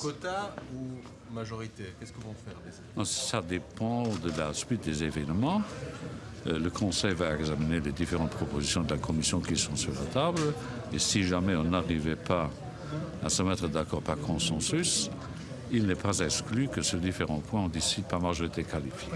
Quota ou majorité? Qu'est-ce que vont faire Ça dépend de la suite des événements. Euh, le Conseil va examiner les différentes propositions de la Commission qui sont sur la table. Et si jamais on n'arrivait pas à se mettre d'accord par consensus, il n'est pas exclu que sur différents points, on décide par majorité qualifiée.